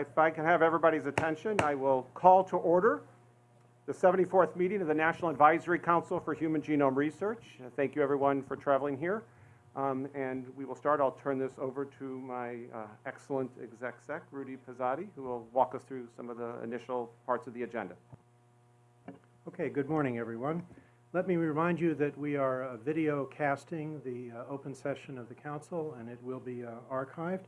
If I can have everybody's attention, I will call to order the 74th meeting of the National Advisory Council for Human Genome Research. Thank you, everyone, for traveling here. Um, And we will start, I'll turn this over to my uh, excellent exec sec, Rudy Pozzatti, who will walk us through some of the initial parts of the agenda. Okay, good morning, everyone. Let me remind you that we are uh, video casting the uh, open session of the council, and it will be uh, archived.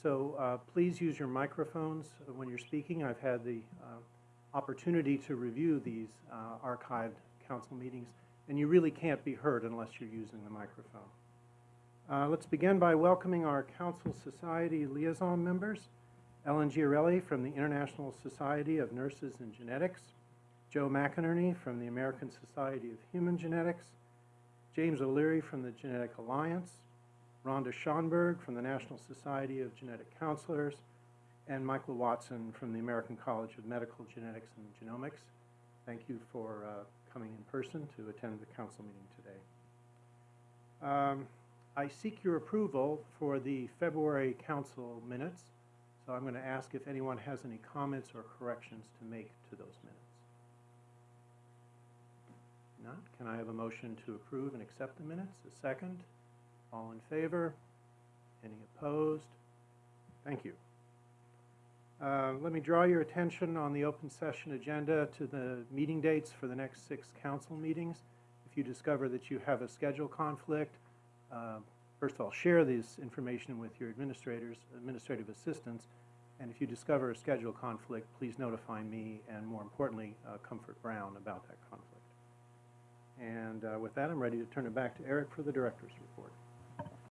So uh, please use your microphones when you're speaking. I've had the uh, opportunity to review these uh, archived council meetings, and you really can't be heard unless you're using the microphone. Uh, Let's begin by welcoming our Council Society liaison members. Ellen Giarelli from the International Society of Nurses and Genetics, Joe McInerney from the American Society of Human Genetics, James O'Leary from the Genetic Alliance, Rhonda Schonberg from the National Society of Genetic Counselors, and Michael Watson from the American College of Medical Genetics and Genomics. Thank you for uh, coming in person to attend the council meeting today. Um, I seek your approval for the February council minutes, so I'm going to ask if anyone has any comments or corrections to make to those minutes. Not? Can I have a motion to approve and accept the minutes? A second? All in favor? Any opposed? Thank you. Uh, Let me draw your attention on the open session agenda to the meeting dates for the next six council meetings. If you discover that you have a schedule conflict, uh, first of all, share this information with your administrators, administrative assistants, and if you discover a schedule conflict, please notify me and, more importantly, uh, Comfort Brown about that conflict. And uh, with that, I'm ready to turn it back to Eric for the director's report.